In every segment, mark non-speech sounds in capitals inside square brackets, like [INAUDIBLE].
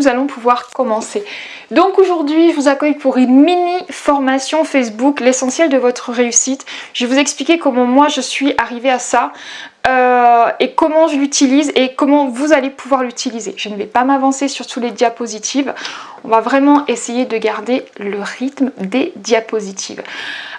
nous allons pouvoir commencer. Donc aujourd'hui, je vous accueille pour une mini formation Facebook, l'essentiel de votre réussite. Je vais vous expliquer comment moi je suis arrivée à ça. Euh, et comment je l'utilise et comment vous allez pouvoir l'utiliser. Je ne vais pas m'avancer sur tous les diapositives. On va vraiment essayer de garder le rythme des diapositives.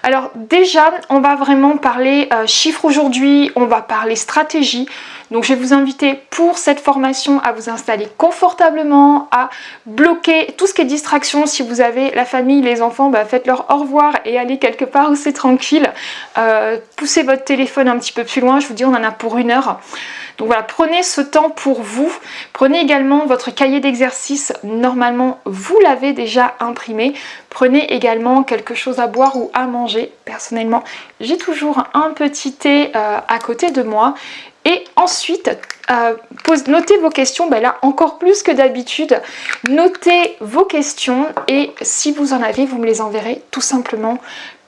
Alors déjà, on va vraiment parler euh, chiffres aujourd'hui, on va parler stratégie. Donc je vais vous inviter pour cette formation à vous installer confortablement, à bloquer tout ce qui est distraction. Si vous avez la famille, les enfants, bah, faites-leur au revoir et allez quelque part où c'est tranquille. Euh, poussez votre téléphone un petit peu plus loin, je vous dis on en a pour une heure. Donc voilà, prenez ce temps pour vous. Prenez également votre cahier d'exercice. Normalement, vous l'avez déjà imprimé. Prenez également quelque chose à boire ou à manger. Personnellement, j'ai toujours un petit thé euh, à côté de moi. Et ensuite, euh, notez vos questions, ben là encore plus que d'habitude, notez vos questions et si vous en avez, vous me les enverrez tout simplement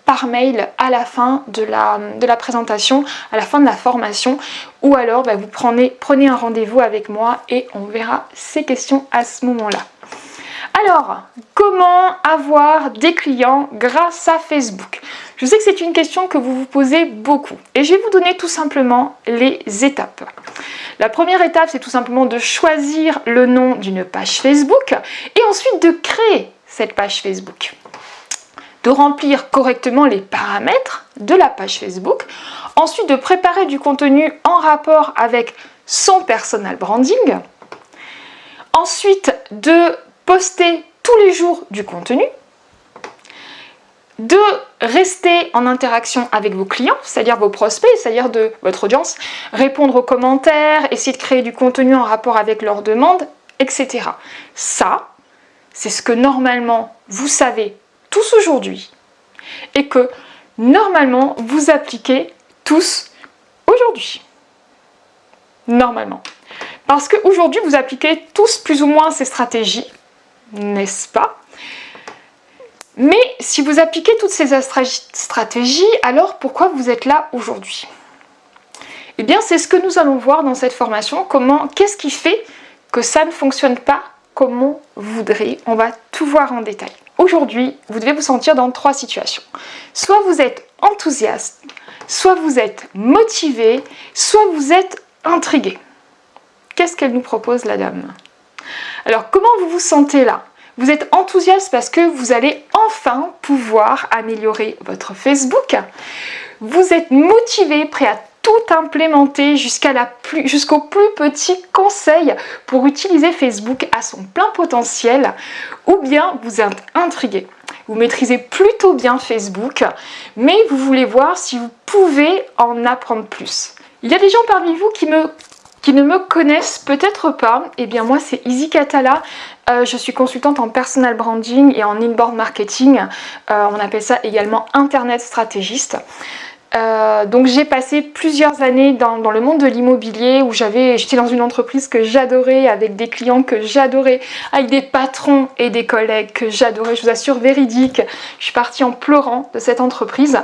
par mail à la fin de la, présentation, à la fin de la formation ou alors ben, vous prenez, prenez un rendez-vous avec moi et on verra ces questions à ce moment-là. Alors, comment avoir des clients grâce à Facebook? Je sais que c'est une question que vous vous posez beaucoup et je vais vous donner tout simplement les étapes. La première étape, c'est tout simplement de choisir le nom d'une page Facebook et ensuite de créer cette page Facebook. De remplir correctement les paramètres de la page Facebook. Ensuite, de préparer du contenu en rapport avec son personal branding. Ensuite, de poster tous les jours du contenu, de rester en interaction avec vos clients, c'est-à-dire vos prospects, c'est-à-dire de votre audience, répondre aux commentaires, essayer de créer du contenu en rapport avec leurs demandes, etc. Ça, c'est ce que normalement vous savez aujourd'hui et que normalement vous appliquez tous aujourd'hui. Normalement. Parce qu'aujourd'hui, vous appliquez tous plus ou moins ces stratégies n'est-ce pas? Mais si vous appliquez toutes ces stratégies, alors pourquoi vous êtes là aujourd'hui? Eh bien, c'est ce que nous allons voir dans cette formation. Comment, qu'est-ce qui fait que ça ne fonctionne pas comme on voudrait On va tout voir en détail. Aujourd'hui, vous devez vous sentir dans trois situations. Soit vous êtes enthousiaste, soit vous êtes motivé, soit vous êtes intrigué. Qu'est-ce qu'elle nous propose la dame? Alors comment vous vous sentez là? Vous êtes enthousiaste parce que vous allez enfin pouvoir améliorer votre Facebook. Vous êtes motivé, prêt à tout implémenter jusqu'au plus petit conseil pour utiliser Facebook à son plein potentiel ou bien vous êtes intrigué. Vous maîtrisez plutôt bien Facebook, mais vous voulez voir si vous pouvez en apprendre plus. Il y a des gens parmi vous qui ne me connaissent peut-être pas, eh bien moi c'est Izzy Catala, euh, je suis consultante en personal branding et en inbound marketing, euh, on appelle ça également internet stratégiste. Euh, donc j'ai passé plusieurs années dans, le monde de l'immobilier où j'avais, j'étais dans une entreprise que j'adorais, avec des clients que j'adorais, avec des patrons et des collègues que j'adorais, je vous assure véridique, je suis partie en pleurant de cette entreprise.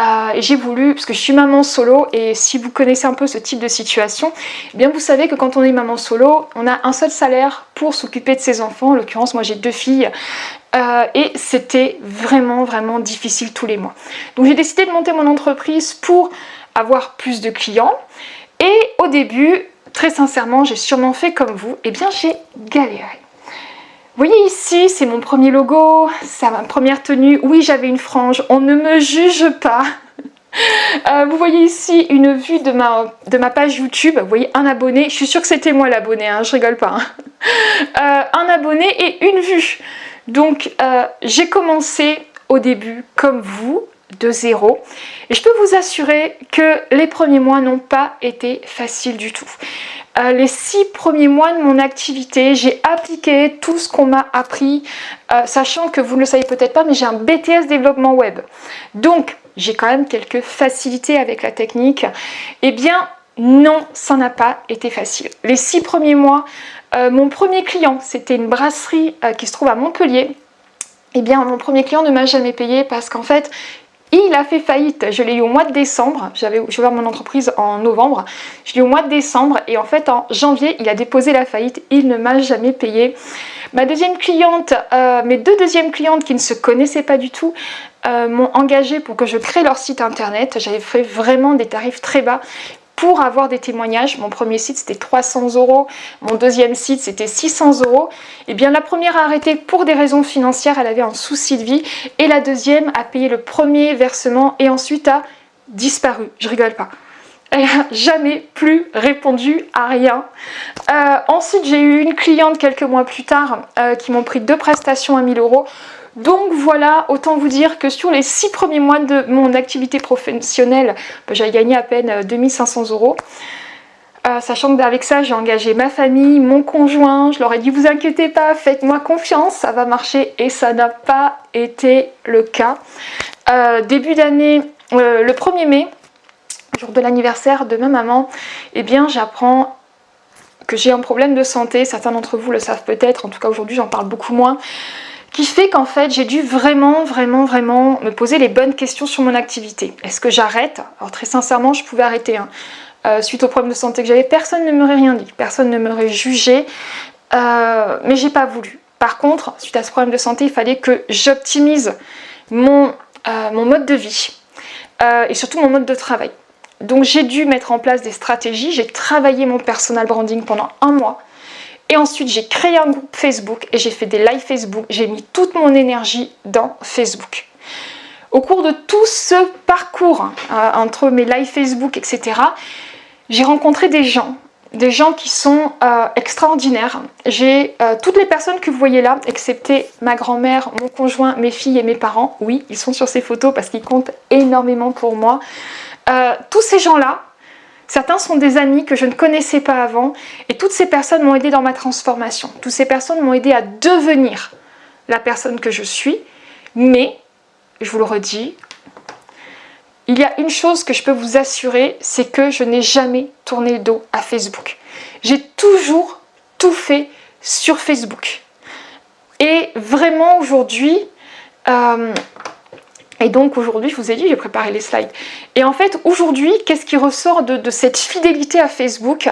Euh, et j'ai voulu, parce que je suis maman solo, et si vous connaissez un peu ce type de situation, eh bien vous savez que quand on est maman solo, on a un seul salaire pour s'occuper de ses enfants. En l'occurrence, moi j'ai deux filles, euh, et c'était vraiment vraiment difficile tous les mois. Donc j'ai décidé de monter mon entreprise pour avoir plus de clients et au début, très sincèrement, j'ai sûrement fait comme vous, et eh bien j'ai galéré. Vous voyez ici, c'est mon premier logo, c'est ma première tenue. Oui, j'avais une frange, on ne me juge pas. [LAUGHS] Euh, vous voyez ici une vue de ma, de ma page YouTube, vous voyez un abonné, je suis sûre que c'était moi l'abonné, hein, je rigole pas. Hein. [LAUGHS] Euh, un abonné et une vue. Donc euh, j'ai commencé au début comme vous, de zéro. Et je peux vous assurer que les premiers mois n'ont pas été faciles du tout. Euh, les six premiers mois de mon activité, j'ai appliqué tout ce qu'on m'a appris, euh, sachant que vous ne le savez peut-être pas, mais j'ai un BTS développement web. Donc, j'ai quand même quelques facilités avec la technique. Eh bien, non, ça n'a pas été facile. Les six premiers mois, mon premier client, c'était une brasserie qui se trouve à Montpellier, eh bien mon premier client ne m'a jamais payé parce qu'en fait il a fait faillite, je l'ai eu au mois de décembre, j'avais ouvert mon entreprise en novembre, je l'ai eu au mois de décembre et en fait en janvier il a déposé la faillite, il ne m'a jamais payé. Ma deuxième cliente, euh, mes deux deuxièmes clientes qui ne se connaissaient pas du tout, euh, m'ont engagé pour que je crée leur site internet. J'avais fait vraiment des tarifs très bas pour avoir des témoignages. Mon premier site c'était 300 euros, mon deuxième site c'était 600 euros. Et eh bien la première a arrêté pour des raisons financières, elle avait un souci de vie. Et la deuxième a payé le premier versement et ensuite a disparu. Je rigole pas. Elle n'a jamais plus répondu à rien. Euh, ensuite, j'ai eu une cliente quelques mois plus tard euh, qui m'ont pris deux prestations à 1000 euros. Donc voilà, autant vous dire que sur les six premiers mois de mon activité professionnelle, bah, j'ai gagné à peine 2500 euh, euros. sachant que avec ça, j'ai engagé ma famille, mon conjoint, je leur ai dit vous inquiétez pas, faites-moi confiance, ça va marcher et ça n'a pas été le cas. début d'année, le 1er mai, jour de l'anniversaire de ma maman, eh bien j'apprends que j'ai un problème de santé, certains d'entre vous le savent peut-être, en tout cas aujourd'hui j'en parle beaucoup moins, qui fait qu'en fait j'ai dû vraiment, vraiment, vraiment me poser les bonnes questions sur mon activité. Est-ce que j'arrête? Alors très sincèrement, je pouvais arrêter. Hein. Euh, suite au problème de santé que j'avais, personne ne m'aurait rien dit, personne ne m'aurait jugé, euh, mais j'ai pas voulu. Par contre, suite à ce problème de santé, il fallait que j'optimise mon, euh, mon mode de vie et surtout mon mode de travail. Donc j'ai dû mettre en place des stratégies, j'ai travaillé mon personal branding pendant un mois. Et ensuite j'ai créé un groupe Facebook et j'ai fait des lives Facebook, j'ai mis toute mon énergie dans Facebook. Au cours de tout ce parcours euh, entre mes lives Facebook, etc., j'ai rencontré des gens, des gens qui sont euh, extraordinaires. J'ai euh, toutes les personnes que vous voyez là, excepté ma grand-mère, mon conjoint, mes filles et mes parents. Oui, ils sont sur ces photos parce qu'ils comptent énormément pour moi. Tous ces gens-là, certains sont des amis que je ne connaissais pas avant et toutes ces personnes m'ont aidé dans ma transformation. Toutes ces personnes m'ont aidé à devenir la personne que je suis, mais, je vous le redis, il y a une chose que je peux vous assurer, c'est que je n'ai jamais tourné le dos à Facebook. J'ai toujours tout fait sur Facebook. Et vraiment aujourd'hui, euh, et donc aujourd'hui, je vous ai dit, j'ai préparé les slides. Et en fait, aujourd'hui, qu'est-ce qui ressort de, cette fidélité à Facebook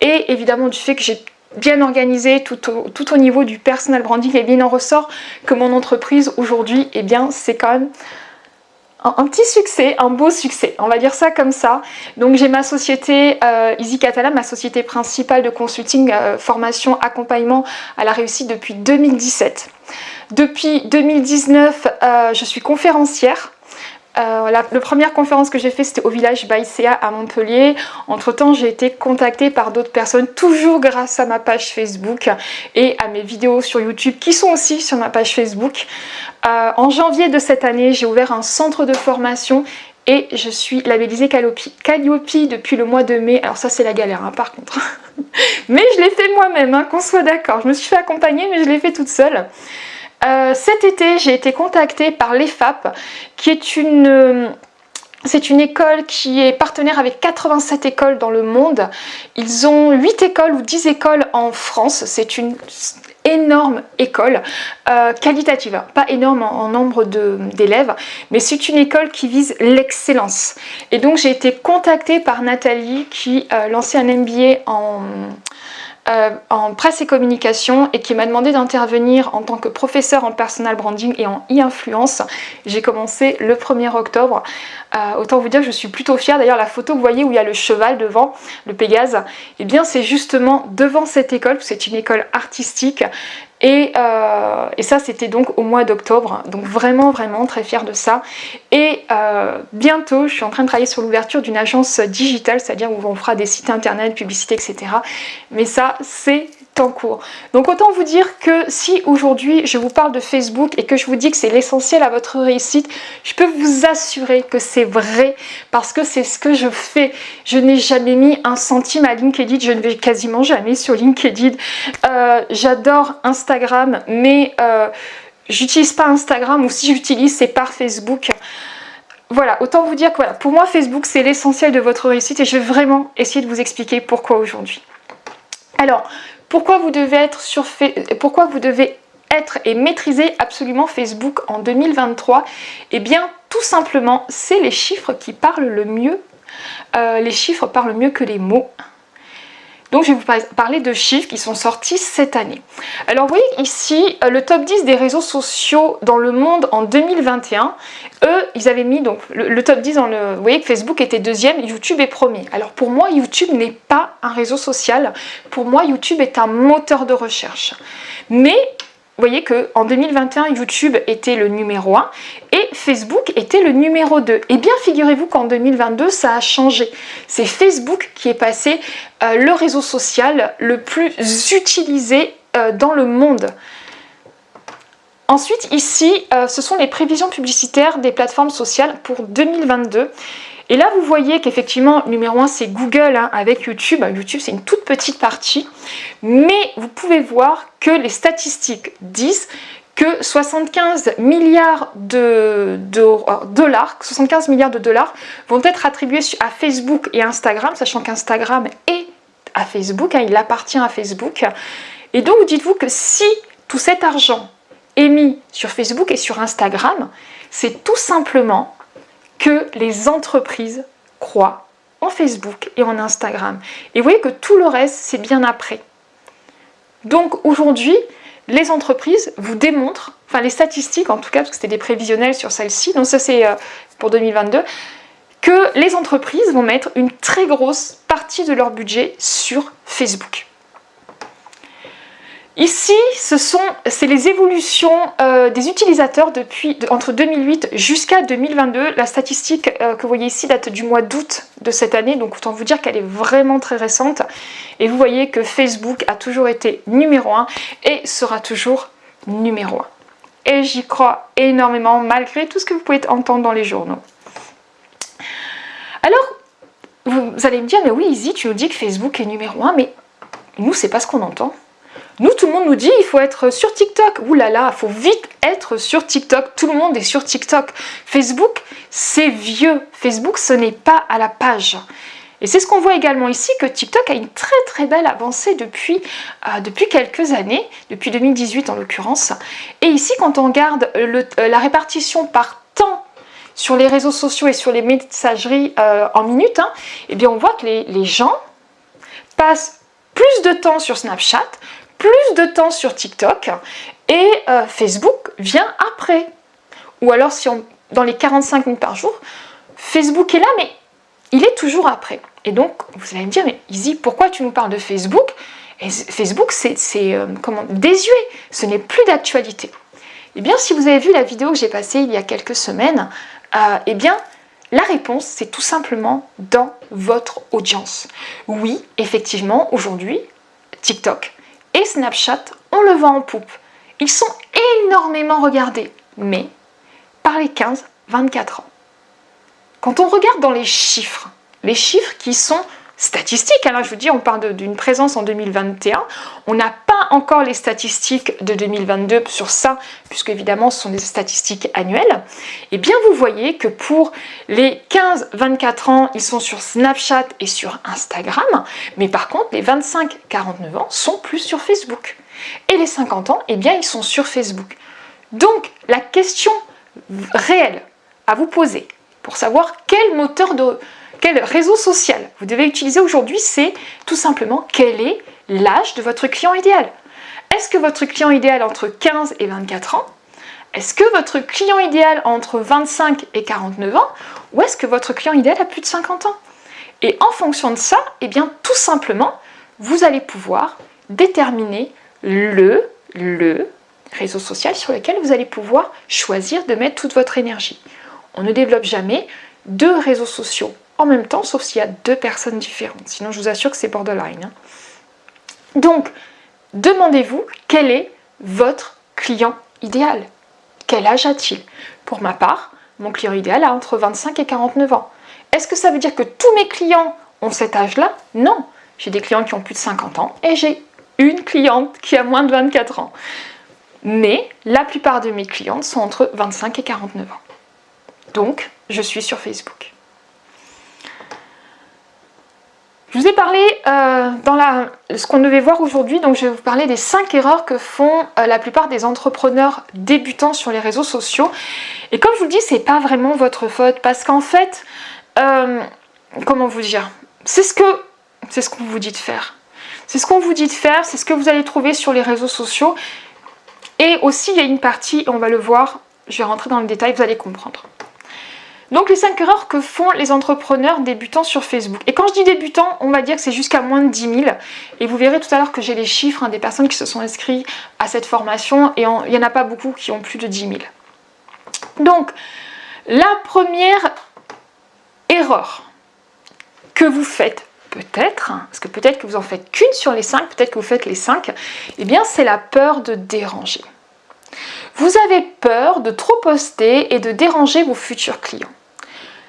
Et évidemment du fait que j'ai bien organisé tout au, niveau du personal branding, et bien il en ressort que mon entreprise aujourd'hui, eh bien c'est quand même un, petit succès, un beau succès, on va dire ça comme ça. Donc j'ai ma société euh, Easy Catalan, ma société principale de consulting, euh, formation, accompagnement à la réussite depuis 2017. Depuis 2019, euh, je suis conférencière. Euh, la, première conférence que j'ai fait c'était au village Baïséa à Montpellier. Entre temps j'ai été contactée par d'autres personnes toujours grâce à ma page Facebook et à mes vidéos sur YouTube qui sont aussi sur ma page Facebook. Euh, en janvier de cette année j'ai ouvert un centre de formation et je suis labellisée Calliope. Depuis le mois de mai. Alors ça c'est la galère hein, par contre. [LAUGHS] mais je l'ai fait moi-même, hein, qu'on soit d'accord. Je me suis fait accompagner mais je l'ai fait toute seule. Euh, cet été, j'ai été contactée par l'EFAP, qui est une... Euh, c'est une école qui est partenaire avec 87 écoles dans le monde. Ils ont 8 écoles ou 10 écoles en France. C'est une énorme école euh, qualitative, pas énorme en, nombre d'élèves, mais c'est une école qui vise l'excellence. Et donc j'ai été contactée par Nathalie qui lançait un MBA en euh, en presse et communication et qui m'a demandé d'intervenir en tant que professeur en personal branding et en e-influence. J'ai commencé le 1er octobre. Euh, autant vous dire je suis plutôt fière. D'ailleurs la photo que vous voyez où il y a le cheval devant, le Pégase, eh bien c'est justement devant cette école, c'est une école artistique euh, et, ça, c'était donc au mois d'octobre. Donc vraiment, vraiment très fière de ça. Et euh, bientôt, je suis en train de travailler sur l'ouverture d'une agence digitale, c'est-à-dire où on fera des sites internet, publicité, etc. Mais ça, c'est en cours. Donc autant vous dire que si aujourd'hui je vous parle de Facebook et que je vous dis que c'est l'essentiel à votre réussite, je peux vous assurer que c'est vrai parce que c'est ce que je fais. Je n'ai jamais mis un centime à LinkedIn, je ne vais quasiment jamais sur LinkedIn. Euh, j'adore Instagram mais euh, j'utilise pas Instagram ou si j'utilise c'est par Facebook. Voilà, autant vous dire que voilà, pour moi Facebook c'est l'essentiel de votre réussite et je vais vraiment essayer de vous expliquer pourquoi aujourd'hui. Alors, pourquoi vous devez être sur pourquoi vous devez être et maîtriser absolument Facebook en 2023 Eh bien, tout simplement, c'est les chiffres qui parlent le mieux. Euh, les chiffres parlent mieux que les mots. Donc je vais vous parler de chiffres qui sont sortis cette année. Alors vous voyez ici euh, le top 10 des réseaux sociaux dans le monde en 2021. Eux, ils avaient mis donc le, top 10 dans le... Vous voyez que Facebook était deuxième, YouTube est premier. Alors pour moi, YouTube n'est pas un réseau social. Pour moi, YouTube est un moteur de recherche. Mais vous voyez qu'en 2021, YouTube était le numéro 1 et Facebook était le numéro 2. Et eh bien, figurez-vous qu'en 2022, ça a changé. C'est Facebook qui est passé euh, le réseau social le plus utilisé euh, dans le monde. Ensuite, ici, euh, ce sont les prévisions publicitaires des plateformes sociales pour 2022. Et là, vous voyez qu'effectivement, numéro 1, c'est Google hein, avec YouTube. YouTube, c'est une toute petite partie. Mais vous pouvez voir que les statistiques disent que 75 milliards de, dollars, 75 milliards de dollars vont être attribués à Facebook et Instagram, sachant qu'Instagram est à Facebook, hein, il appartient à Facebook. Et donc, dites-vous que si tout cet argent est mis sur Facebook et sur Instagram, c'est tout simplement que les entreprises croient en Facebook et en Instagram. Et vous voyez que tout le reste, c'est bien après. Donc aujourd'hui, les entreprises vous démontrent, enfin les statistiques en tout cas, parce que c'était des prévisionnels sur celle-ci, donc ça c'est euh, pour 2022, que les entreprises vont mettre une très grosse partie de leur budget sur Facebook. Ici, ce sont c'est les évolutions euh, des utilisateurs depuis entre 2008 jusqu'à 2022. La statistique euh, que vous voyez ici date du mois d'août de cette année, donc autant vous dire qu'elle est vraiment très récente. Et vous voyez que Facebook a toujours été numéro 1 et sera toujours numéro 1. Et j'y crois énormément malgré tout ce que vous pouvez entendre dans les journaux. Alors, vous allez me dire, mais oui Izzy, tu nous dis que Facebook est numéro 1, mais nous, c'est pas ce qu'on entend. Nous, tout le monde nous dit il faut être sur TikTok. Ouh là là, il faut vite être sur TikTok. Tout le monde est sur TikTok. Facebook, c'est vieux. Facebook, ce n'est pas à la page. Et c'est ce qu'on voit également ici, que TikTok a une très très belle avancée depuis, euh, quelques années, depuis 2018 en l'occurrence. Et ici, quand on regarde euh, la répartition par temps sur les réseaux sociaux et sur les messageries euh, en minutes, hein, eh bien on voit que les gens passent plus de temps sur Snapchat, plus de temps sur TikTok et euh, Facebook vient après. Ou alors si on, dans les 45 minutes par jour, Facebook est là mais il est toujours après. Et donc vous allez me dire mais Izzy pourquoi tu nous parles de Facebook? Et Facebook c'est euh, comment désuet, ce n'est plus d'actualité. Eh bien si vous avez vu la vidéo que j'ai passée il y a quelques semaines, euh, eh bien la réponse, c'est tout simplement dans votre audience. Oui, effectivement, aujourd'hui, TikTok et Snapchat, on le vend en poupe. Ils sont énormément regardés, mais par les 15-24 ans. Quand on regarde dans les chiffres, les chiffres qui sont statistiques, alors je vous dis, on parle d'une présence en 2021, on n'a pas encore les statistiques de 2022 sur ça, puisque évidemment ce sont des statistiques annuelles, et eh bien vous voyez que pour les 15-24 ans, ils sont sur Snapchat et sur Instagram, mais par contre les 25-49 ans sont plus sur Facebook. Et les 50 ans, eh bien ils sont sur Facebook. Donc la question réelle à vous poser pour savoir quel moteur de quel réseau social vous devez utiliser aujourd'hui, c'est tout simplement quel est l'âge de votre client idéal. Est-ce que votre client idéal entre 15 et 24 ans? Est-ce que votre client idéal entre 25 et 49 ans? Ou est-ce que votre client idéal a plus de 50 ans? Et en fonction de ça, eh bien tout simplement, vous allez pouvoir déterminer le, le réseau social sur lequel vous allez pouvoir choisir de mettre toute votre énergie. On ne développe jamais deux réseaux sociaux en même temps, sauf s'il y a deux personnes différentes. Sinon, je vous assure que c'est borderline. Hein. Donc, demandez-vous quel est votre client idéal. Quel âge a-t-il? Pour ma part, mon client idéal a entre 25 et 49 ans. Est-ce que ça veut dire que tous mes clients ont cet âge-là? Non. J'ai des clients qui ont plus de 50 ans et j'ai une cliente qui a moins de 24 ans. Mais la plupart de mes clientes sont entre 25 et 49 ans. Donc, je suis sur Facebook. Je vous ai parlé euh, dans la, ce qu'on devait voir aujourd'hui, donc je vais vous parler des 5 erreurs que font euh, la plupart des entrepreneurs débutants sur les réseaux sociaux. Et comme je vous le dis, c'est pas vraiment votre faute parce qu'en fait, euh, comment vous dire, c'est ce que c'est ce qu'on vous dit de faire. C'est ce qu'on vous dit de faire, c'est ce que vous allez trouver sur les réseaux sociaux. Et aussi, il y a une partie, on va le voir, je vais rentrer dans le détail, vous allez comprendre. Donc les 5 erreurs que font les entrepreneurs débutants sur Facebook. Et quand je dis débutants, on va dire que c'est jusqu'à moins de 10 000. Et vous verrez tout à l'heure que j'ai les chiffres hein, des personnes qui se sont inscrites à cette formation. Et il n'y en a pas beaucoup qui ont plus de 10 000. Donc, la première erreur que vous faites peut-être, hein, parce que peut-être que vous en faites qu'une sur les 5, peut-être que vous faites les 5, eh bien c'est la peur de déranger. Vous avez peur de trop poster et de déranger vos futurs clients.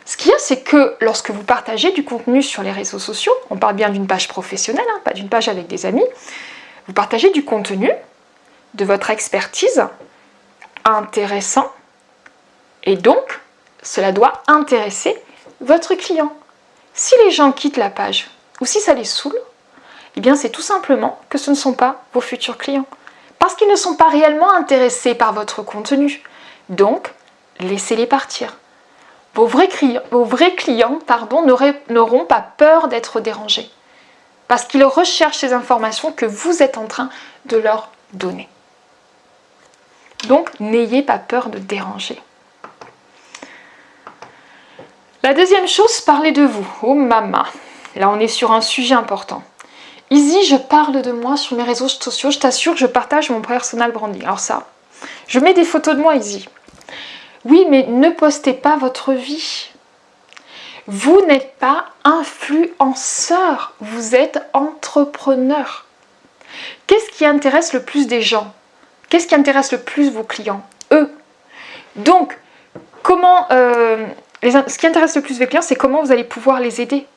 Ce qu'il y a, c'est que lorsque vous partagez du contenu sur les réseaux sociaux, on parle bien d'une page professionnelle, hein, pas d'une page avec des amis, vous partagez du contenu, de votre expertise, intéressant, et donc, cela doit intéresser votre client. Si les gens quittent la page, ou si ça les saoule, eh bien c'est tout simplement que ce ne sont pas vos futurs clients. Parce qu'ils ne sont pas réellement intéressés par votre contenu. Donc, laissez-les partir. Vos vrais, clients n'auront pas peur d'être dérangés. Parce qu'ils recherchent ces informations que vous êtes en train de leur donner. Donc, n'ayez pas peur de déranger. La deuxième chose, parlez de vous. Oh maman, là on est sur un sujet important. Easy, je parle de moi sur mes réseaux sociaux, je t'assure que je partage mon personal branding. Alors ça, je mets des photos de moi, Easy. Oui, mais ne postez pas votre vie. Vous n'êtes pas influenceur, vous êtes entrepreneur. Qu'est-ce qui intéresse le plus des gens? Qu'est-ce qui intéresse le plus vos clients? Eux. Donc, comment... Euh, ce qui intéresse le plus vos clients, c'est comment vous allez pouvoir les aider.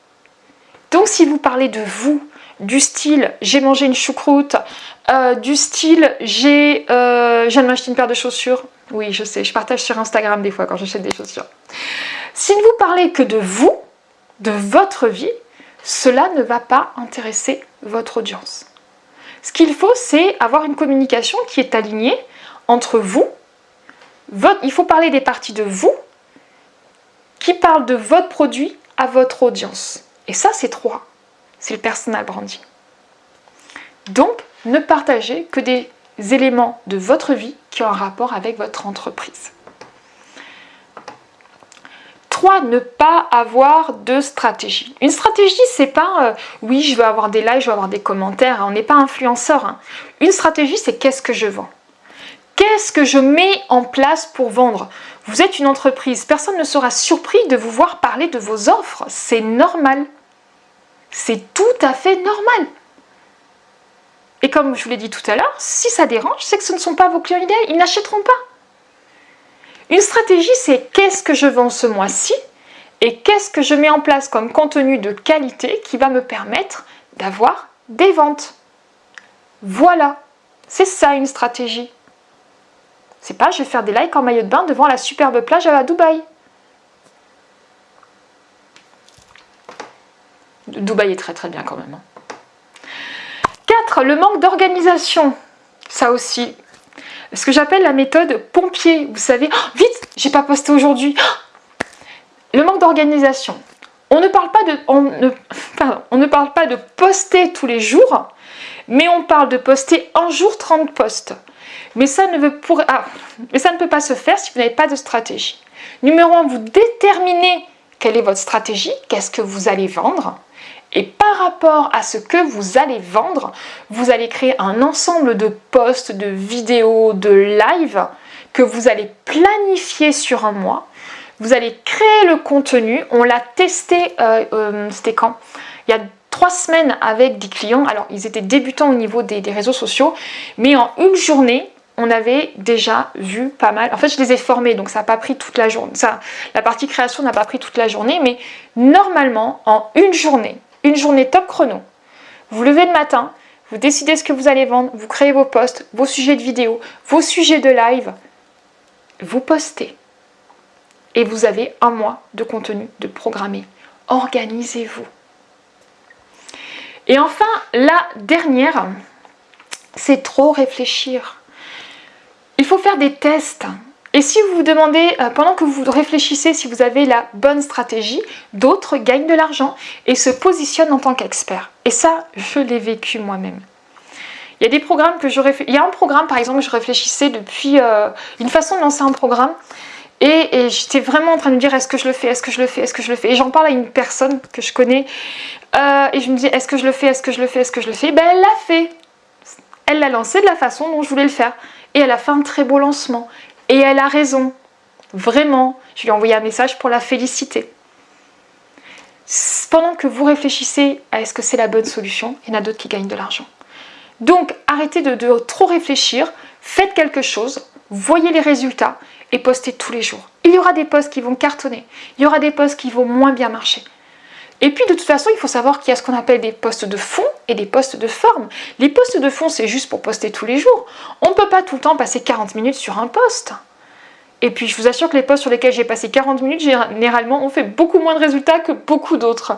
Donc, si vous parlez de vous, du style « j'ai mangé une choucroute euh, du style j'ai euh, je une paire de chaussures. Oui, je sais, je partage sur Instagram des fois quand j'achète des chaussures. Si vous parlez que de vous, de votre vie, cela ne va pas intéresser votre audience. Ce qu'il faut, c'est avoir une communication qui est alignée entre vous, il faut parler des parties de vous, qui parlent de votre produit à votre audience. Et ça, c'est trois. C'est le personal branding. Donc, ne partagez que des éléments de votre vie un rapport avec votre entreprise. 3. Ne pas avoir de stratégie. Une stratégie, c'est pas euh, oui, je veux avoir des likes, je veux avoir des commentaires. On n'est pas influenceur. Hein. Une stratégie, c'est qu'est-ce que je vends Qu'est-ce que je mets en place pour vendre Vous êtes une entreprise, personne ne sera surpris de vous voir parler de vos offres. C'est normal. C'est tout à fait normal. Et comme je vous l'ai dit tout à l'heure, si ça dérange, c'est que ce ne sont pas vos clients idéaux, ils n'achèteront pas. Une stratégie, c'est qu'est-ce que je vends ce mois-ci et qu'est-ce que je mets en place comme contenu de qualité qui va me permettre d'avoir des ventes. Voilà, c'est ça une stratégie. C'est pas je vais faire des likes en maillot de bain devant la superbe plage à Dubaï. Dubaï est très très bien quand même. Hein. 4. Le manque d'organisation. Ça aussi. Ce que j'appelle la méthode pompier. Vous savez, oh, vite, j'ai pas posté aujourd'hui. Oh. le manque d'organisation. On ne parle pas de on [LAUGHS] poster tous les jours, mais on parle de poster un jour 30 posts. Mais ça, ne veut pour, ah, mais ça ne peut pas se faire si vous n'avez pas de stratégie. Numéro 1, vous déterminez quelle est votre stratégie, qu'est-ce que vous allez vendre. Et par rapport à ce que vous allez vendre, vous allez créer un ensemble de posts, de vidéos, de live que vous allez planifier sur un mois. Vous allez créer le contenu. On l'a testé, euh, euh, c'était quand? Il y a trois semaines avec des clients. Alors, ils étaient débutants au niveau des, réseaux sociaux. Mais en une journée, on avait déjà vu pas mal. En fait, je les ai formés, donc ça n'a pas pris toute la journée. La partie création n'a pas pris toute la journée. Mais normalement, en une journée, une journée top chrono. Vous levez le matin, vous décidez ce que vous allez vendre, vous créez vos posts, vos sujets de vidéo, vos sujets de live, vous postez. Et vous avez un mois de contenu de programmer. Organisez-vous. Et enfin, la dernière, c'est trop réfléchir. Il faut faire des tests. Et si vous vous demandez, euh, pendant que vous réfléchissez si vous avez la bonne stratégie, d'autres gagnent de l'argent et se positionnent en tant qu'experts. Et ça, je l'ai vécu moi-même. Il y a des programmes que je Il y a un programme, par exemple, je réfléchissais depuis euh, une façon de lancer un programme. Et, j'étais vraiment en train de me dire, est-ce que je le fais, est-ce que je le fais, est-ce que je le fais? Et j'en parle à une personne que je connais. Euh, et je me dis, est-ce que je le fais, est-ce que je le fais, est-ce que je le fais? Ben, elle l'a fait. Elle l'a lancé de la façon dont je voulais le faire. Et elle a fait un très beau lancement. Et elle a raison. Vraiment. Je lui ai envoyé un message pour la féliciter. Pendant que vous réfléchissez à est-ce que c'est la bonne solution, il y en a d'autres qui gagnent de l'argent. Donc arrêtez de, trop réfléchir, faites quelque chose, voyez les résultats et postez tous les jours. Il y aura des posts qui vont cartonner, il y aura des posts qui vont moins bien marcher. Et puis de toute façon, il faut savoir qu'il y a ce qu'on appelle des postes de fond et des postes de forme. Les postes de fond, c'est juste pour poster tous les jours. On ne peut pas tout le temps passer 40 minutes sur un poste. Et puis je vous assure que les posts sur lesquels j'ai passé 40 minutes, généralement, ont fait beaucoup moins de résultats que beaucoup d'autres.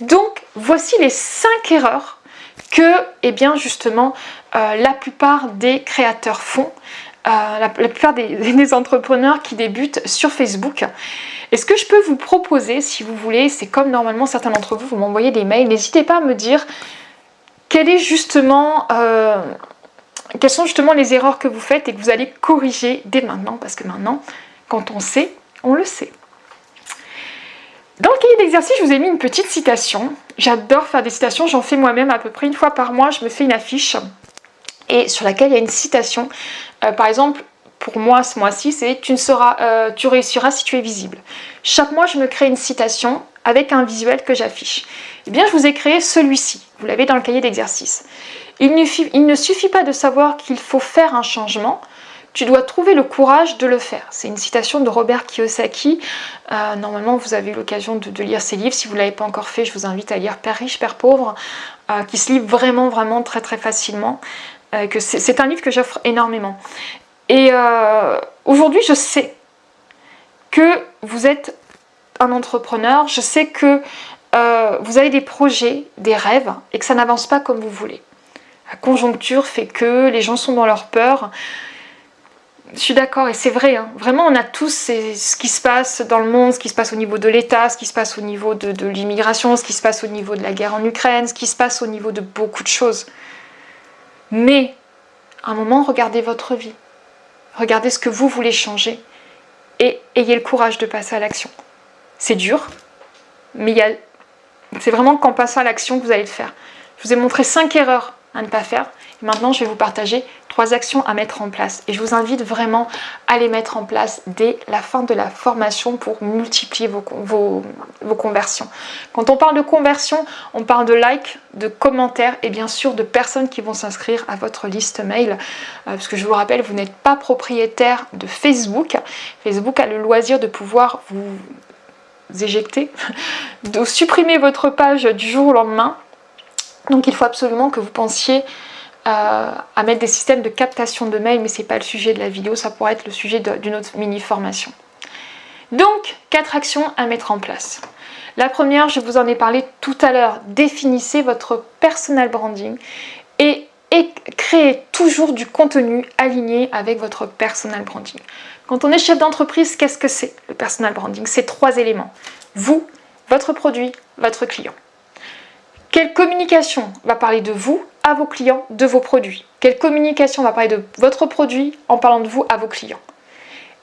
Donc voici les 5 erreurs que, eh bien justement, euh, la plupart des créateurs font. La, plupart [LAUGHS] des, entrepreneurs qui débutent sur Facebook. Et ce que je peux vous proposer, si vous voulez, c'est comme normalement certains d'entre vous, vous m'envoyez des mails, n'hésitez pas à me dire euh, quelles sont justement les erreurs que vous faites et que vous allez corriger dès maintenant, parce que maintenant, quand on sait, on le sait. Dans le cahier d'exercice, je vous ai mis une petite citation. J'adore faire des citations, j'en fais moi-même à peu près une fois par mois, je me fais une affiche et sur laquelle il y a une citation. Euh, par exemple, pour moi ce mois-ci, c'est tu, euh, tu réussiras si tu es visible. Chaque mois, je me crée une citation avec un visuel que j'affiche. Eh bien, je vous ai créé celui-ci. Vous l'avez dans le cahier d'exercice. Il, il ne suffit pas de savoir qu'il faut faire un changement, tu dois trouver le courage de le faire. C'est une citation de Robert Kiyosaki. Euh, normalement, vous avez eu l'occasion de, lire ses livres. Si vous ne l'avez pas encore fait, je vous invite à lire Père riche, Père pauvre, qui se lit vraiment, vraiment très, très facilement. Que c'est un livre que j'offre énormément. Et euh, aujourd'hui, je sais que vous êtes un entrepreneur, je sais que euh, vous avez des projets, des rêves, et que ça n'avance pas comme vous voulez. La conjoncture fait que les gens sont dans leur peur. Je suis d'accord, et c'est vrai, hein. vraiment on a tous ce qui se passe dans le monde, ce qui se passe au niveau de l'État, ce qui se passe au niveau de l'immigration, ce qui se passe au niveau de la guerre en Ukraine, ce qui se passe au niveau de beaucoup de choses. Mais, à un moment, regardez votre vie. Regardez ce que vous voulez changer et ayez le courage de passer à l'action. C'est dur, mais c'est vraiment qu'en passant à l'action que vous allez le faire. Je vous ai montré 5 erreurs à ne pas faire. Et maintenant, je vais vous partager trois actions à mettre en place. Et je vous invite vraiment à les mettre en place dès la fin de la formation pour multiplier vos, vos, conversions. Quand on parle de conversion, on parle de likes, de commentaires et bien sûr de personnes qui vont s'inscrire à votre liste mail. Euh, parce que je vous rappelle, vous n'êtes pas propriétaire de Facebook. Facebook a le loisir de pouvoir vous éjecter, [LAUGHS] de supprimer votre page du jour au lendemain donc il faut absolument que vous pensiez à mettre des systèmes de captation de mails, mais ce n'est pas le sujet de la vidéo, ça pourrait être le sujet d'une autre mini-formation. Donc, quatre actions à mettre en place. La première, je vous en ai parlé tout à l'heure, définissez votre personal branding et, et créez toujours du contenu aligné avec votre personal branding. Quand on est chef d'entreprise, qu'est-ce que c'est le personal branding? C'est trois éléments. Vous, votre produit, votre client. Quelle communication va parler de vous à vos clients, de vos produits? Quelle communication va parler de votre produit en parlant de vous à vos clients?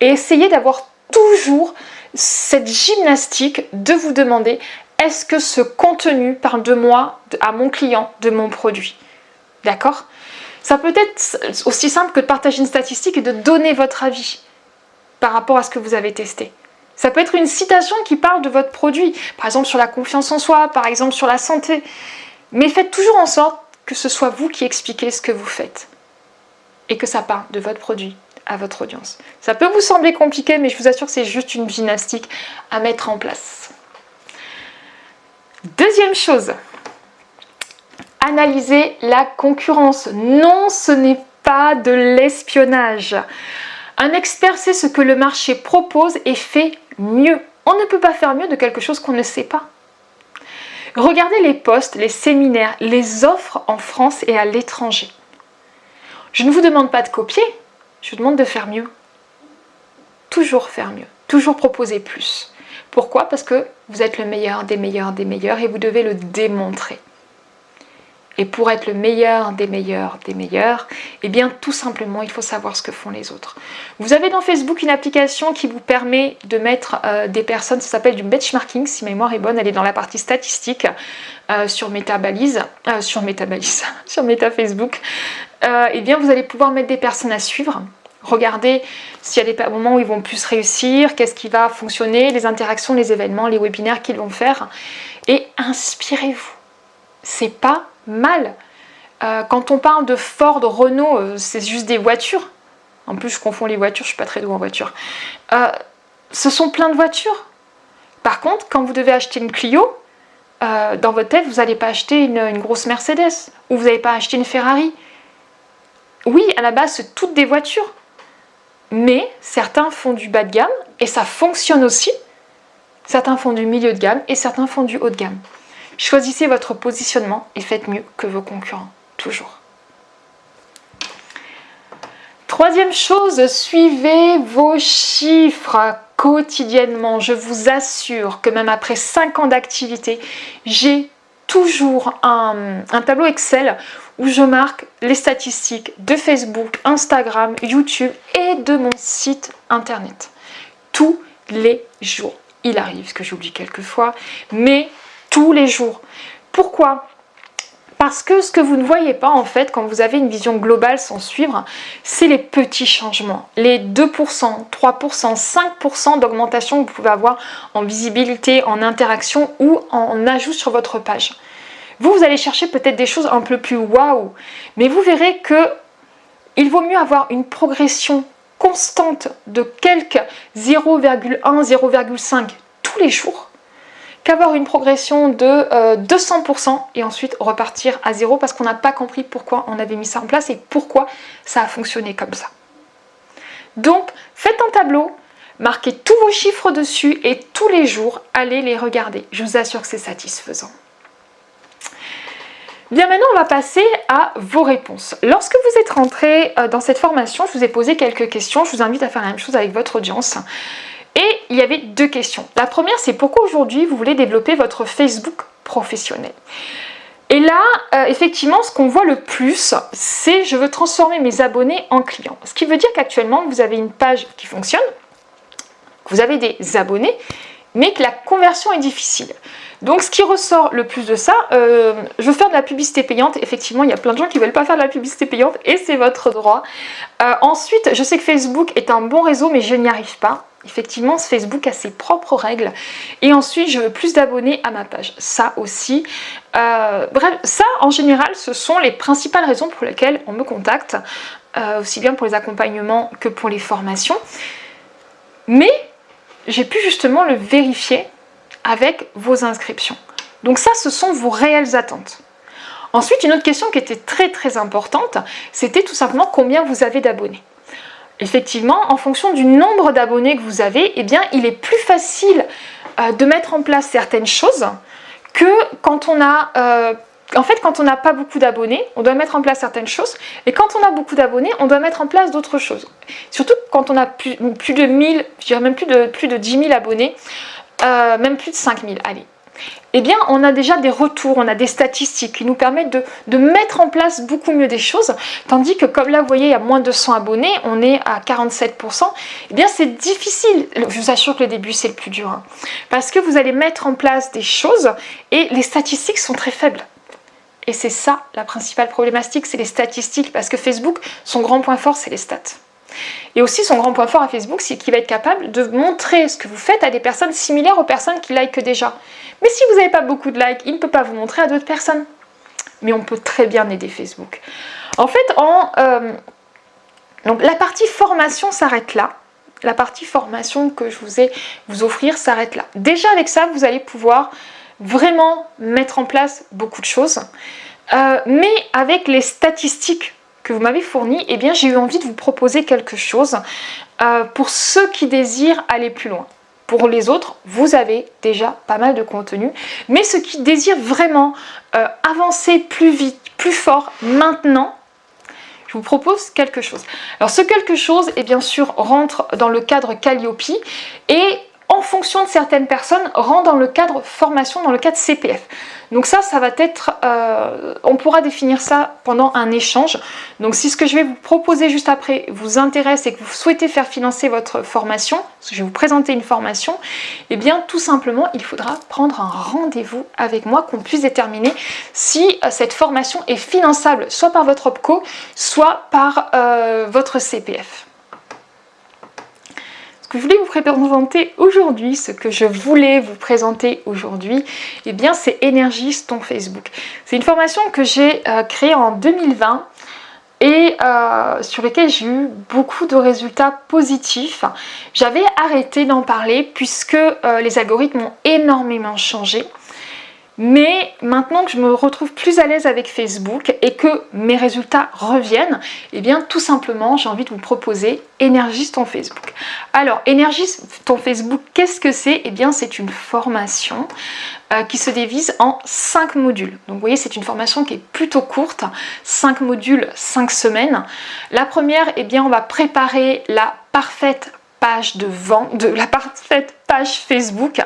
Et essayez d'avoir toujours cette gymnastique de vous demander est-ce que ce contenu parle de moi, à mon client, de mon produit? D'accord? Ça peut être aussi simple que de partager une statistique et de donner votre avis par rapport à ce que vous avez testé. Ça peut être une citation qui parle de votre produit, par exemple sur la confiance en soi, par exemple sur la santé. Mais faites toujours en sorte que ce soit vous qui expliquez ce que vous faites et que ça parle de votre produit à votre audience. Ça peut vous sembler compliqué, mais je vous assure que c'est juste une gymnastique à mettre en place. Deuxième chose, analyser la concurrence. Non, ce n'est pas de l'espionnage. Un expert sait ce que le marché propose et fait mieux. On ne peut pas faire mieux de quelque chose qu'on ne sait pas. Regardez les postes, les séminaires, les offres en France et à l'étranger. Je ne vous demande pas de copier, je vous demande de faire mieux. toujours faire mieux, toujours proposer plus. Pourquoi? Parce que vous êtes le meilleur des meilleurs des meilleurs et vous devez le démontrer. Et pour être le meilleur des meilleurs des meilleurs, eh bien tout simplement il faut savoir ce que font les autres. Vous avez dans Facebook une application qui vous permet de mettre euh, des personnes, ça s'appelle du benchmarking, si ma mémoire est bonne, elle est dans la partie statistique euh, sur Metabalise, euh, sur Metabalise, [LAUGHS] sur Meta Facebook. eh bien vous allez pouvoir mettre des personnes à suivre. Regardez s'il y a des moments où ils vont plus réussir, qu'est-ce qui va fonctionner, les interactions, les événements, les webinaires qu'ils vont faire. Et inspirez-vous. C'est pas mal. Euh, quand on parle de Ford, Renault, euh, c'est juste des voitures. En plus, je confonds les voitures, je suis pas très douée en voiture. Euh, ce sont plein de voitures. Par contre, quand vous devez acheter une Clio, dans votre tête, vous n'allez pas acheter une, une, grosse Mercedes ou vous n'allez pas acheter une Ferrari. Oui, à la base, c'est toutes des voitures. Mais certains font du bas de gamme et ça fonctionne aussi. Certains font du milieu de gamme et certains font du haut de gamme. Choisissez votre positionnement et faites mieux que vos concurrents, toujours. Troisième chose, suivez vos chiffres quotidiennement. Je vous assure que même après 5 ans d'activité, j'ai toujours un, tableau Excel où je marque les statistiques de Facebook, Instagram, YouTube et de mon site internet. Tous les jours. Il arrive que j'oublie quelquefois, mais tous les jours. Pourquoi? Parce que ce que vous ne voyez pas en fait quand vous avez une vision globale sans suivre, c'est les petits changements. Les 2%, 3%, 5% d'augmentation que vous pouvez avoir en visibilité, en interaction ou en ajout sur votre page. Vous, vous allez chercher peut-être des choses un peu plus waouh, mais vous verrez que il vaut mieux avoir une progression constante de quelques 0,1, 0,5 tous les jours qu'avoir une progression de 200% euh, et ensuite repartir à zéro parce qu'on n'a pas compris pourquoi on avait mis ça en place et pourquoi ça a fonctionné comme ça. Donc faites un tableau, marquez tous vos chiffres dessus et tous les jours allez les regarder. Je vous assure que c'est satisfaisant. Bien maintenant on va passer à vos réponses. Lorsque vous êtes rentré euh, dans cette formation, je vous ai posé quelques questions. Je vous invite à faire la même chose avec votre audience. Et il y avait deux questions. La première, c'est pourquoi aujourd'hui vous voulez développer votre Facebook professionnel? Et là, euh, effectivement, ce qu'on voit le plus, c'est je veux transformer mes abonnés en clients. Ce qui veut dire qu'actuellement, vous avez une page qui fonctionne, vous avez des abonnés, mais que la conversion est difficile. Donc ce qui ressort le plus de ça, euh, je veux faire de la publicité payante. Effectivement, il y a plein de gens qui ne veulent pas faire de la publicité payante et c'est votre droit. Euh, ensuite, je sais que Facebook est un bon réseau, mais je n'y arrive pas. Effectivement, Facebook a ses propres règles. Et ensuite, je veux plus d'abonnés à ma page. Ça aussi. Euh, bref, ça, en général, ce sont les principales raisons pour lesquelles on me contacte, aussi bien pour les accompagnements que pour les formations. Mais j'ai pu justement le vérifier avec vos inscriptions. Donc ça, ce sont vos réelles attentes. Ensuite, une autre question qui était très très importante, c'était tout simplement combien vous avez d'abonnés effectivement, en fonction du nombre d'abonnés que vous avez, eh bien, il est plus facile euh, de mettre en place certaines choses que quand on a... Euh, en fait, quand on n'a pas beaucoup d'abonnés, on doit mettre en place certaines choses. Et quand on a beaucoup d'abonnés, on doit mettre en place d'autres choses. Surtout quand on a plus, de 1000, je dirais même plus de, plus de 10 000 abonnés, euh, même plus de 5000, allez eh bien on a déjà des retours, on a des statistiques qui nous permettent de, mettre en place beaucoup mieux des choses, tandis que comme là vous voyez il y a moins de 100 abonnés, on est à 47%, eh bien c'est difficile, je vous assure que le début c'est le plus dur, hein. parce que vous allez mettre en place des choses et les statistiques sont très faibles. Et c'est ça la principale problématique, c'est les statistiques, parce que Facebook, son grand point fort c'est les stats. Et aussi son grand point fort à Facebook, c'est qu'il va être capable de montrer ce que vous faites à des personnes similaires aux personnes qui likent déjà. Mais si vous n'avez pas beaucoup de likes, il ne peut pas vous montrer à d'autres personnes. Mais on peut très bien aider Facebook. En fait, euh, donc la partie formation s'arrête là. La partie formation que je vous ai vous offrir s'arrête là. Déjà avec ça, vous allez pouvoir vraiment mettre en place beaucoup de choses. Euh, mais avec les statistiques que vous m'avez fourni, eh bien j'ai eu envie de vous proposer quelque chose euh, pour ceux qui désirent aller plus loin. Pour les autres, vous avez déjà pas mal de contenu, mais ceux qui désirent vraiment euh, avancer plus vite, plus fort maintenant, je vous propose quelque chose. Alors ce quelque chose, est bien sûr, rentre dans le cadre Calliope et en fonction de certaines personnes, rentre dans le cadre formation, dans le cadre CPF. Donc ça, ça va être, euh, on pourra définir ça pendant un échange. Donc si ce que je vais vous proposer juste après vous intéresse et que vous souhaitez faire financer votre formation, je vais vous présenter une formation, eh bien tout simplement, il faudra prendre un rendez-vous avec moi, qu'on puisse déterminer si euh, cette formation est finançable, soit par votre OPCO, soit par euh, votre CPF je voulais vous présenter aujourd'hui, ce que je voulais vous présenter aujourd'hui, et eh bien c'est Énergise ton Facebook. C'est une formation que j'ai euh, créée en 2020 et euh, sur laquelle j'ai eu beaucoup de résultats positifs. J'avais arrêté d'en parler puisque euh, les algorithmes ont énormément changé. Mais maintenant que je me retrouve plus à l'aise avec Facebook et que mes résultats reviennent, eh bien tout simplement j'ai envie de vous proposer Énergise ton Facebook. Alors Énergise ton Facebook, qu'est-ce que c'est? Eh bien c'est une formation euh, qui se divise en 5 modules. Donc vous voyez c'est une formation qui est plutôt courte, 5 modules, 5 semaines. La première, eh bien on va préparer la parfaite de vente, de la parfaite page Facebook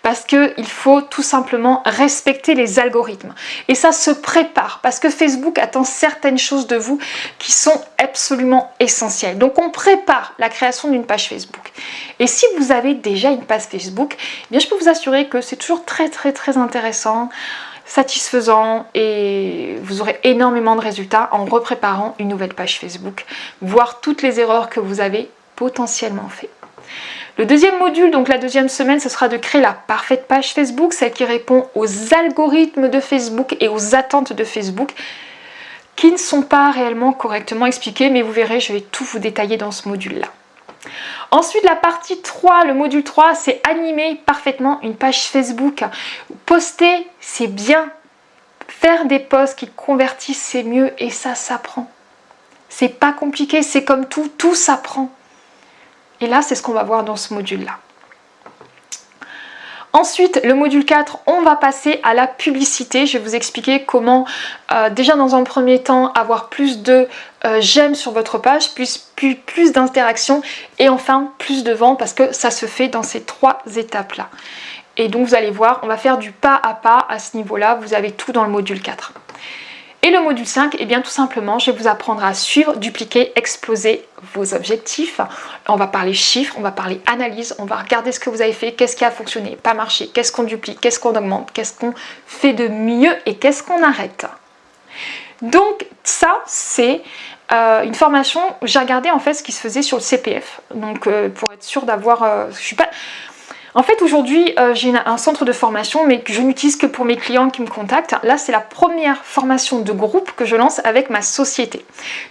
parce qu'il faut tout simplement respecter les algorithmes. Et ça se prépare parce que Facebook attend certaines choses de vous qui sont absolument essentielles. Donc on prépare la création d'une page Facebook. Et si vous avez déjà une page Facebook, eh bien je peux vous assurer que c'est toujours très très très intéressant satisfaisant et vous aurez énormément de résultats en repréparant une nouvelle page Facebook, voir toutes les erreurs que vous avez potentiellement fait. Le deuxième module, donc la deuxième semaine, ce sera de créer la parfaite page Facebook, celle qui répond aux algorithmes de Facebook et aux attentes de Facebook qui ne sont pas réellement correctement expliquées, mais vous verrez, je vais tout vous détailler dans ce module-là. Ensuite, la partie 3, le module 3, c'est animer parfaitement une page Facebook. Poster, c'est bien. Faire des posts qui convertissent, c'est mieux et ça s'apprend. C'est pas compliqué, c'est comme tout, tout s'apprend. Et là, c'est ce qu'on va voir dans ce module-là. Ensuite, le module 4, on va passer à la publicité. Je vais vous expliquer comment, euh, déjà dans un premier temps, avoir plus de euh, j'aime sur votre page, plus, plus, plus d'interactions et enfin plus de ventes parce que ça se fait dans ces trois étapes-là. Et donc vous allez voir, on va faire du pas à pas à ce niveau-là. Vous avez tout dans le module 4. Et le module 5, eh bien tout simplement, je vais vous apprendre à suivre, dupliquer, exploser vos objectifs. On va parler chiffres, on va parler analyse, on va regarder ce que vous avez fait, qu'est-ce qui a fonctionné, pas marché, qu'est-ce qu'on duplique, qu'est-ce qu'on augmente, qu'est-ce qu'on fait de mieux et qu'est-ce qu'on arrête. Donc ça, c'est euh, une formation, j'ai regardé en fait ce qui se faisait sur le CPF. Donc euh, pour être sûr d'avoir... Euh, je suis pas... En fait, aujourd'hui, euh, j'ai un centre de formation, mais que je n'utilise que pour mes clients qui me contactent. Là, c'est la première formation de groupe que je lance avec ma société.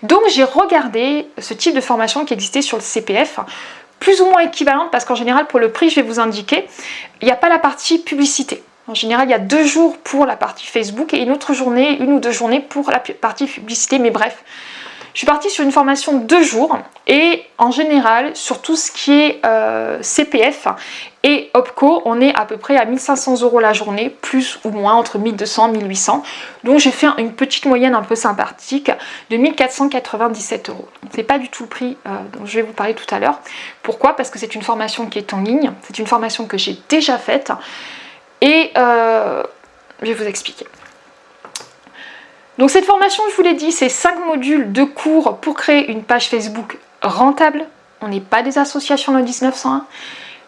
Donc, j'ai regardé ce type de formation qui existait sur le CPF, plus ou moins équivalente, parce qu'en général, pour le prix, je vais vous indiquer, il n'y a pas la partie publicité. En général, il y a deux jours pour la partie Facebook et une autre journée, une ou deux journées pour la partie publicité, mais bref. Je suis partie sur une formation de deux jours et en général sur tout ce qui est euh, CPF et OPCO, on est à peu près à 1500 euros la journée, plus ou moins entre 1200 et 1800. Donc j'ai fait une petite moyenne un peu sympathique de 1497 euros. C'est pas du tout le prix euh, dont je vais vous parler tout à l'heure. Pourquoi? Parce que c'est une formation qui est en ligne, c'est une formation que j'ai déjà faite et euh, je vais vous expliquer. Donc cette formation, je vous l'ai dit, c'est 5 modules de cours pour créer une page Facebook rentable. On n'est pas des associations de 1901.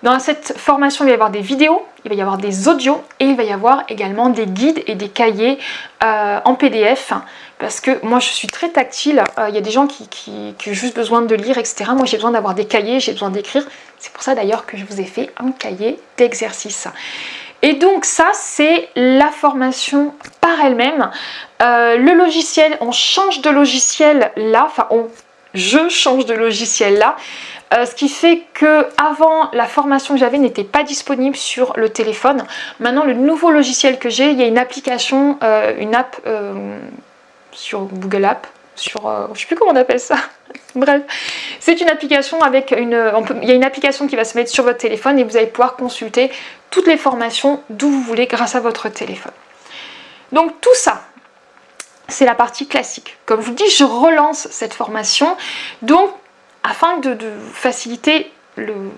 Dans cette formation, il va y avoir des vidéos, il va y avoir des audios et il va y avoir également des guides et des cahiers euh, en PDF parce que moi je suis très tactile, euh, il y a des gens qui, qui, qui, ont juste besoin de lire, etc. Moi j'ai besoin d'avoir des cahiers, j'ai besoin d'écrire. C'est pour ça d'ailleurs que je vous ai fait un cahier d'exercice. Et donc ça, c'est la formation par elle-même. Euh, le logiciel, on change de logiciel là, enfin je change de logiciel là. Euh, ce qui fait que avant la formation que j'avais n'était pas disponible sur le téléphone. Maintenant le nouveau logiciel que j'ai, il y a une application, euh, une app sur Google App, sur, je je sais plus comment on appelle ça, [LAUGHS] bref, c'est une application avec une, il y a une application qui va se mettre sur votre téléphone et vous allez pouvoir consulter toutes les formations d'où vous voulez grâce à votre téléphone. Donc tout ça, c'est la partie classique. Comme je vous dis, je relance cette formation, donc afin de, faciliter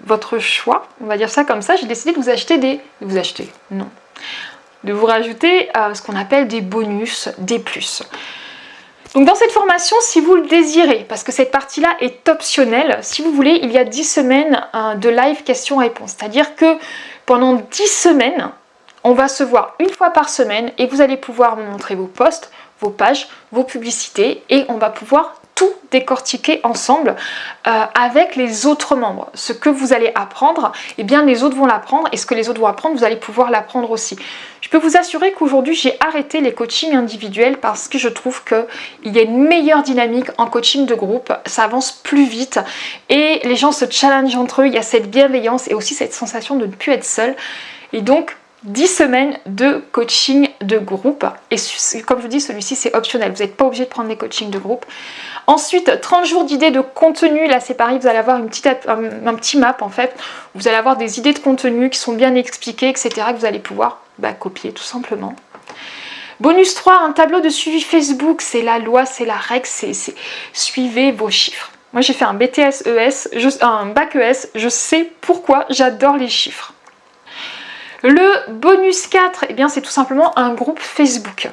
votre choix, on va dire ça comme ça, j'ai décidé de vous acheter des... vous acheter, non. De vous rajouter euh, ce qu'on appelle des bonus, des plus. Donc dans cette formation, si vous le désirez, parce que cette partie-là est optionnelle, si vous voulez, il y a 10 semaines euh, de live questions-réponses. C'est-à-dire que pendant 10 semaines, on va se voir une fois par semaine et vous allez pouvoir me montrer vos posts, vos pages, vos publicités et on va pouvoir tout décortiquer ensemble euh, avec les autres membres. Ce que vous allez apprendre, eh bien les autres vont l'apprendre et ce que les autres vont apprendre, vous allez pouvoir l'apprendre aussi. Je peux vous assurer qu'aujourd'hui j'ai arrêté les coachings individuels parce que je trouve qu'il y a une meilleure dynamique en coaching de groupe, ça avance plus vite et les gens se challengent entre eux, il y a cette bienveillance et aussi cette sensation de ne plus être seul. Et donc 10 semaines de coaching de groupe. Et comme je vous dis, celui-ci c'est optionnel. Vous n'êtes pas obligé de prendre des coachings de groupe. Ensuite, 30 jours d'idées de contenu. Là c'est pareil, vous allez avoir un, petit map en fait. Vous allez avoir des idées de contenu qui sont bien expliquées, etc. Que vous allez pouvoir bah, copier tout simplement. Bonus 3, un tableau de suivi Facebook. C'est la loi, c'est la règle, c'est suivez vos chiffres. Moi j'ai fait un BTS ES, un bac ES, je sais pourquoi j'adore les chiffres. Le bonus 4, eh bien c'est tout simplement un groupe Facebook.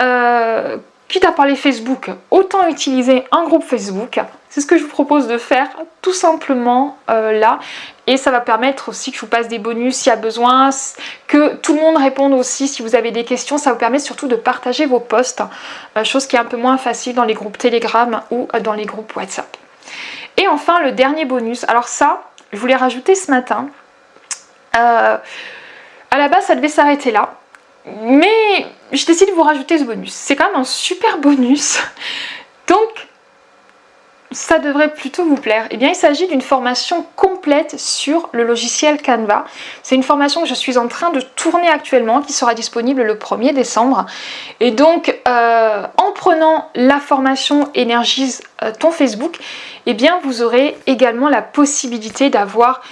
Euh, quitte à parler Facebook, autant utiliser un groupe Facebook. C'est ce que je vous propose de faire tout simplement euh, là. Et ça va permettre aussi que je vous passe des bonus s'il y a besoin, que tout le monde réponde aussi si vous avez des questions. Ça vous permet surtout de partager vos posts, euh, chose qui est un peu moins facile dans les groupes Telegram ou dans les groupes WhatsApp. Et enfin, le dernier bonus. Alors ça, je voulais rajouter ce matin. À la base, ça devait s'arrêter là. Mais je décide de vous rajouter ce bonus. C'est quand même un super bonus. Donc, ça devrait plutôt vous plaire. Eh bien, il s'agit d'une formation complète sur le logiciel Canva. C'est une formation que je suis en train de tourner actuellement, qui sera disponible le 1er décembre. Et donc, euh, en prenant la formation Énergise euh, ton Facebook, eh bien, vous aurez également la possibilité d'avoir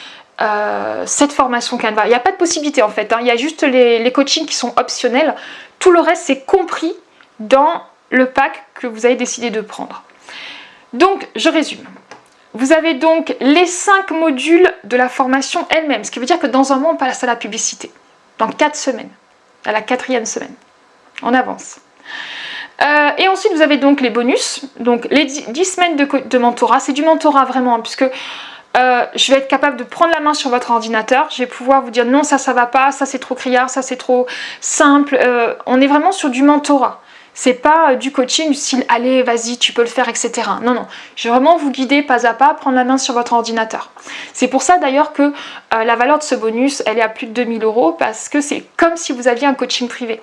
euh, cette formation Canva. Il n'y a pas de possibilité en fait, hein. il y a juste les, coachings qui sont optionnels. Tout le reste c'est compris dans le pack que vous avez décidé de prendre. Donc je résume. Vous avez donc les 5 modules de la formation elle-même, ce qui veut dire que dans un mois on passe à la publicité. Dans 4 semaines, à la quatrième semaine. On avance. Euh, et ensuite vous avez donc les bonus, donc les 10 semaines de, mentorat. C'est du mentorat vraiment, hein, puisque euh, je vais être capable de prendre la main sur votre ordinateur, je vais pouvoir vous dire non ça ça va pas, ça c'est trop criard, ça c'est trop simple, euh, on est vraiment sur du mentorat. C'est pas euh, du coaching du style allez vas-y tu peux le faire etc. Non non, je vais vraiment vous guider pas à pas, prendre la main sur votre ordinateur. C'est pour ça d'ailleurs que la valeur de ce bonus elle est à plus de 2000 euros parce que c'est comme si vous aviez un coaching privé.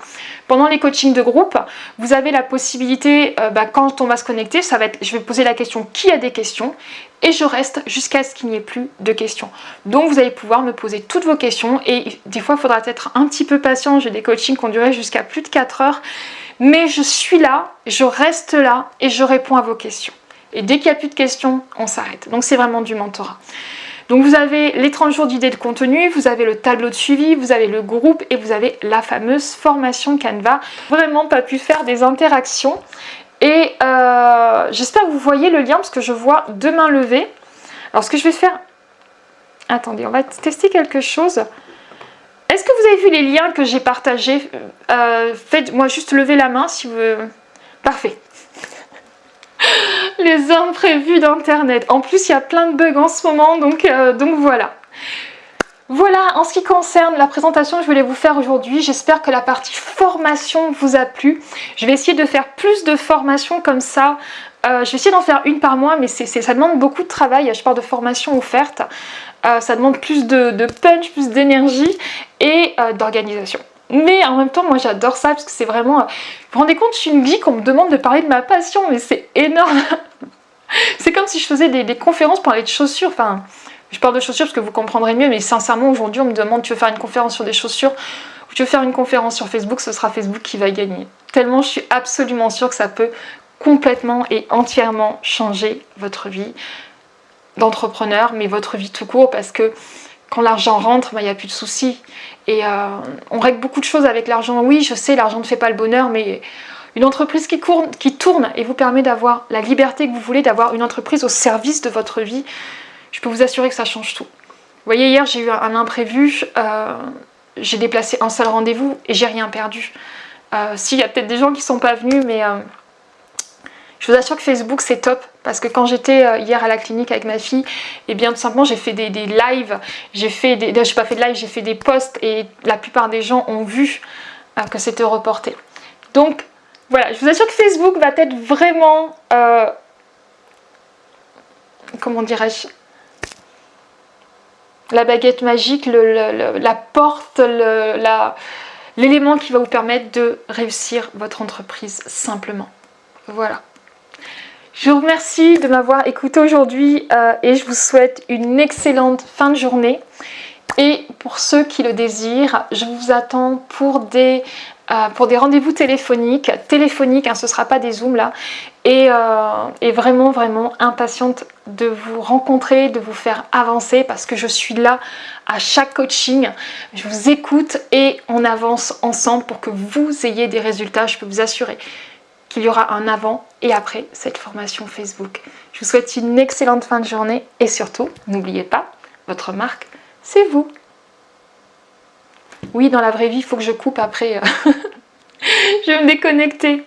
Pendant les coachings de groupe, vous avez la possibilité, bah, quand on va se connecter, je vais poser la question qui a des questions? Et je reste jusqu'à ce qu'il n'y ait plus de questions. Donc vous allez pouvoir me poser toutes vos questions et des fois il faudra être un petit peu patient, j'ai des coachings qui ont duré jusqu'à plus de 4 heures, mais je suis là, je reste là et je réponds à vos questions. Et dès qu'il n'y a plus de questions, on s'arrête. Donc c'est vraiment du mentorat. Donc vous avez les 30 jours d'idées de contenu, vous avez le tableau de suivi, vous avez le groupe et vous avez la fameuse formation Canva. Vraiment pas pu faire des interactions. Et euh, j'espère que vous voyez le lien parce que je vois deux mains levées. Alors ce que je vais faire... Attendez, on va tester quelque chose. Est-ce que vous avez vu les liens que j'ai partagés? Euh, Faites-moi juste lever la main si vous... Parfait. [LAUGHS] les imprévus d'internet. En plus, il y a plein de bugs en ce moment, donc, euh, donc voilà. Voilà, en ce qui concerne la présentation que je voulais vous faire aujourd'hui, j'espère que la partie formation vous a plu. Je vais essayer de faire plus de formations comme ça. Euh, je vais essayer d'en faire une par mois, mais ça demande beaucoup de travail. Je parle de formation offerte. Euh, ça demande plus de, punch, plus d'énergie et euh, d'organisation. Mais en même temps, moi j'adore ça parce que c'est vraiment... Vous vous rendez compte, je suis une geek, on me demande de parler de ma passion, mais c'est énorme [LAUGHS] C'est comme si je faisais des, conférences pour parler de chaussures, enfin... Je parle de chaussures parce que vous comprendrez mieux, mais sincèrement, aujourd'hui, on me demande tu veux faire une conférence sur des chaussures ou tu veux faire une conférence sur Facebook, ce sera Facebook qui va gagner. Tellement je suis absolument sûre que ça peut complètement et entièrement changer votre vie d'entrepreneur, mais votre vie tout court, parce que quand l'argent rentre, bah, il n'y a plus de soucis. Et euh, on règle beaucoup de choses avec l'argent. Oui, je sais, l'argent ne fait pas le bonheur, mais Une entreprise qui, qui tourne et vous permet d'avoir la liberté que vous voulez, d'avoir une entreprise au service de votre vie, je peux vous assurer que ça change tout. Vous voyez, hier j'ai eu un imprévu, euh, j'ai déplacé un seul rendez-vous et j'ai rien perdu. Euh, S'il y a peut-être des gens qui ne sont pas venus, mais euh, je vous assure que Facebook c'est top parce que quand j'étais euh, hier à la clinique avec ma fille, et eh bien tout simplement j'ai fait des, lives, j'ai fait des, j'ai pas fait de live, j'ai fait des posts et la plupart des gens ont vu que c'était reporté. Donc voilà, je vous assure que Facebook va être vraiment, comment dirais-je, la baguette magique, la porte, l'élément qui va vous permettre de réussir votre entreprise simplement. Voilà. Je vous remercie de m'avoir écouté aujourd'hui euh, et je vous souhaite une excellente fin de journée. Et pour ceux qui le désirent, je vous attends pour des, euh, des rendez-vous téléphoniques. Téléphoniques, hein, ce ne sera pas des zooms là. Euh, et, vraiment, vraiment impatiente de vous rencontrer, de vous faire avancer parce que je suis là à chaque coaching. Je vous écoute et on avance ensemble pour que vous ayez des résultats. Je peux vous assurer qu'il y aura un avant et après cette formation Facebook. Je vous souhaite une excellente fin de journée et surtout, n'oubliez pas, votre marque, c'est vous. Oui, dans la vraie vie, il faut que je coupe après. [LAUGHS] je vais me déconnecter.